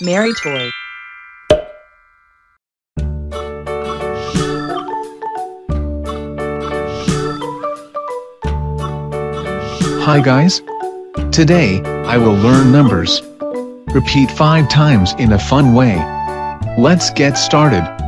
Mary Toy. Hi guys. Today, I will learn numbers. Repeat 5 times in a fun way. Let's get started.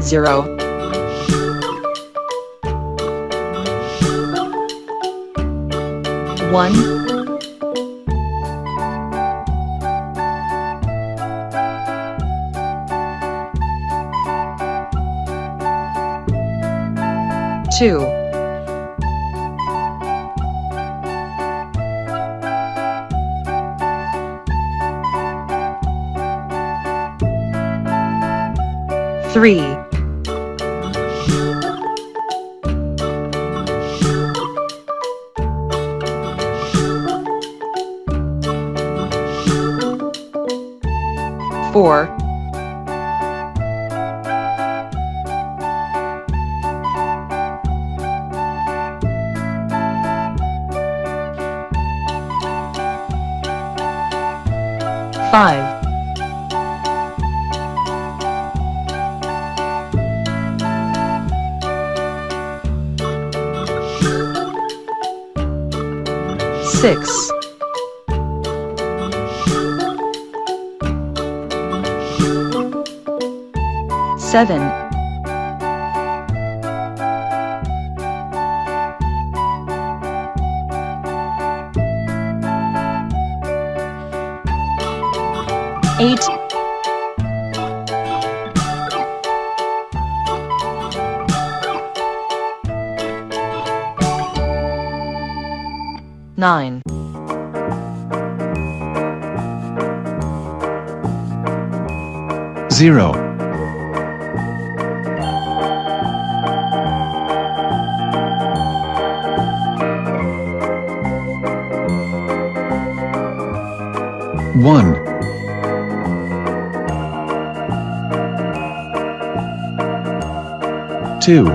Zero. One. Two. Three. Four. Five. Six. Seven. Eight. Nine. Zero. One. Two.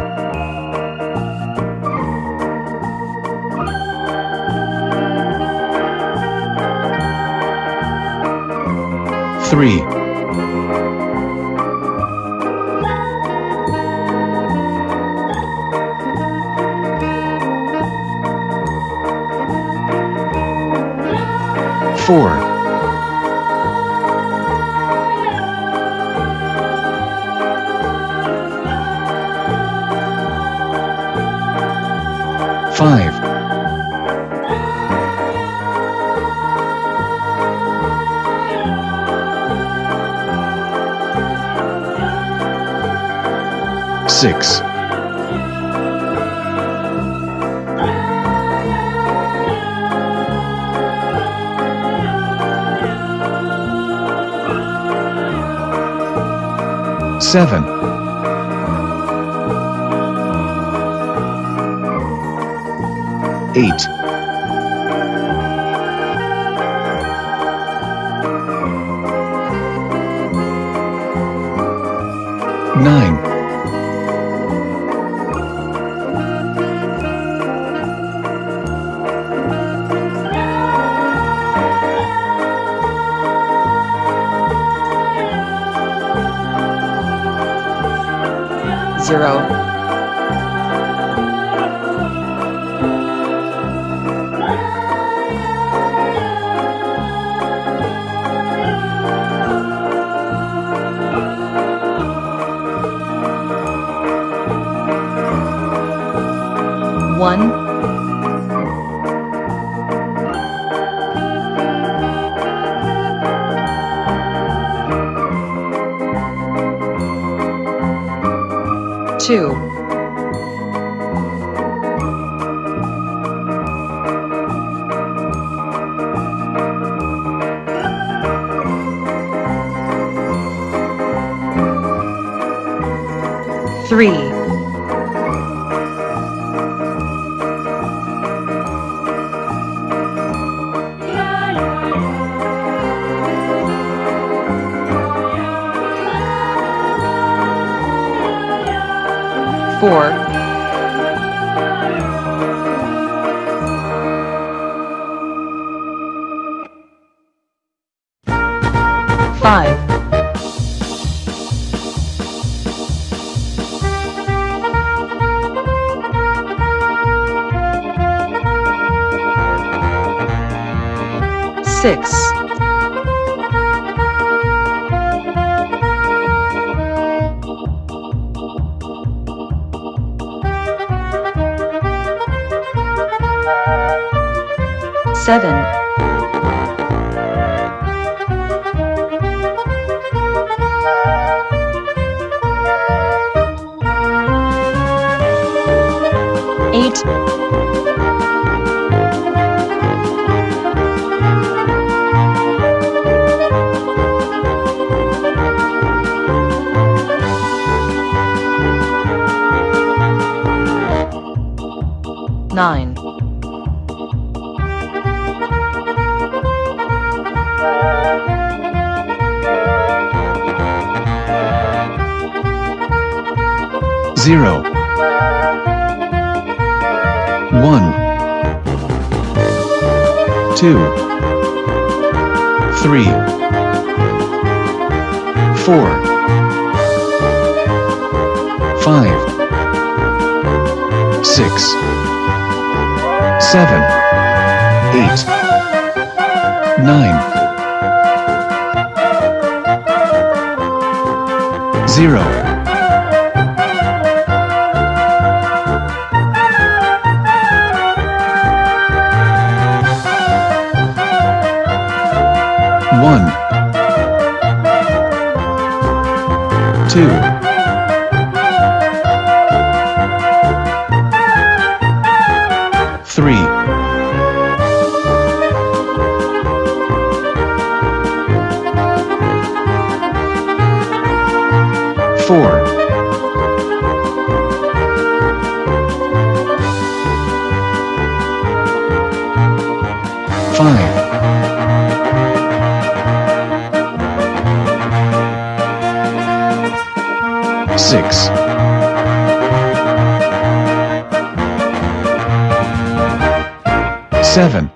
Three. Four. Five. Six. Seven. Eight. Nine. Zero. One. Two. Three. Four, five, six, seven, eight, nine, 0 1 2 3 4 5 6 7 8 9 0 two, three, four, five. Six, seven,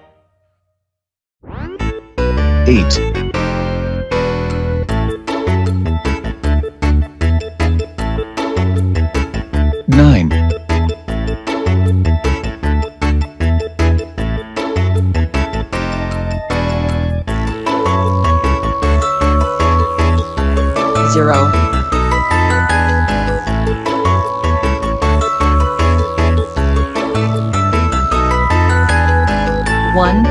1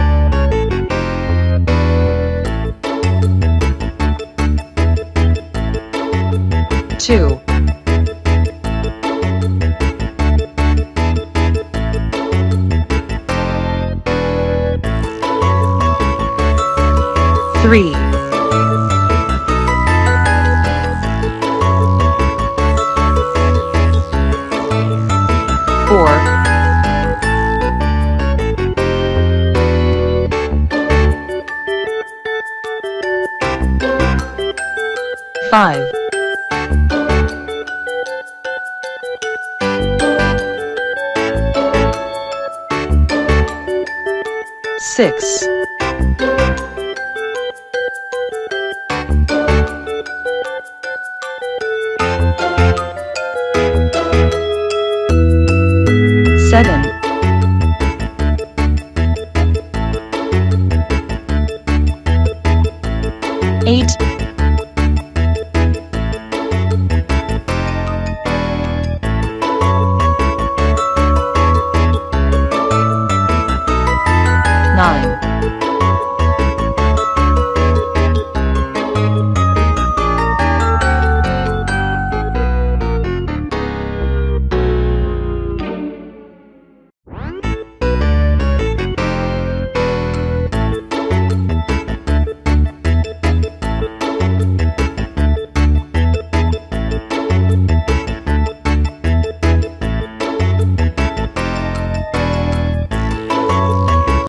2 3 5 6